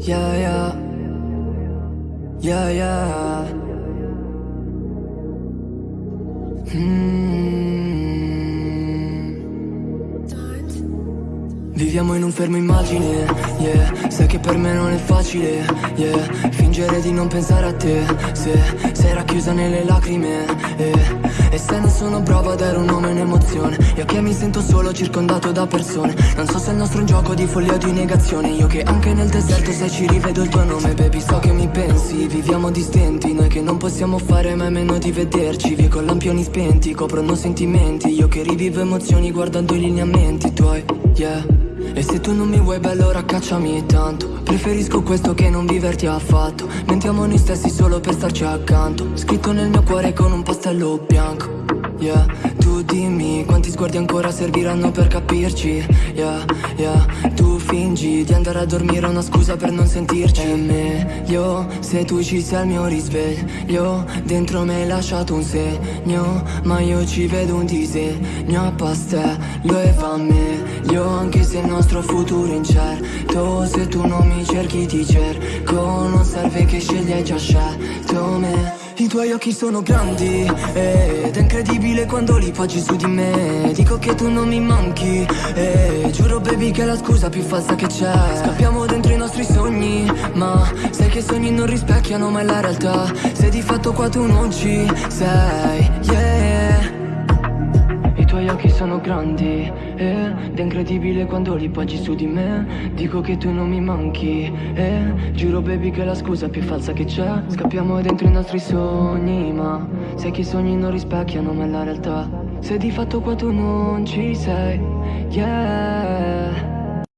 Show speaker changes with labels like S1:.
S1: Yeah, yeah. Yeah, yeah. Mm. Viviamo in un fermo immagine, yeah Sai che per me non è facile, yeah Fingere di non pensare a te, se sei racchiusa nelle lacrime, yeah e se non sono bravo a dare un nome e un'emozione Io che mi sento solo circondato da persone. Non so se il nostro è un gioco di follia o di negazione. Io che anche nel deserto se ci rivedo il tuo nome Baby so che mi pensi, viviamo distenti Noi che non possiamo fare mai meno di vederci. Vie con lampioni spenti, coprono sentimenti. Io che rivivo emozioni guardando i lineamenti tuoi, yeah e se tu non mi vuoi beh allora cacciami tanto. Preferisco questo che non viverti affatto. Mentiamo noi stessi solo per starci accanto. Scritto nel mio cuore con un pastello bianco. Yeah, tu dimmi quanti sguardi ancora serviranno per capirci. Yeah, yeah, tu fingi di andare a dormire una scusa per non sentirci. È meglio se tu ci sei al mio risveglio. Dentro me hai lasciato un segno Ma io ci vedo un disegno a pastello e va meglio se il nostro futuro è incerto Se tu non mi cerchi ti cerco Non serve che scegli hai già scelto me. I tuoi occhi sono grandi ed è incredibile quando li poggi su di me. Dico che tu non mi manchi e giuro baby che è la scusa più falsa che c'è. Scappiamo dentro i nostri sogni ma sai che i sogni non rispecchiano mai la realtà. Se di fatto qua tu non ci sei, yeah tuoi occhi sono grandi ed è incredibile quando li poggi su di me. Dico che tu non mi manchi e giuro baby che è la scusa più falsa che c'è. Scappiamo dentro i nostri sogni ma sai che i sogni non rispecchiano mai la realtà. Se di fatto qua tu non ci sei, yeah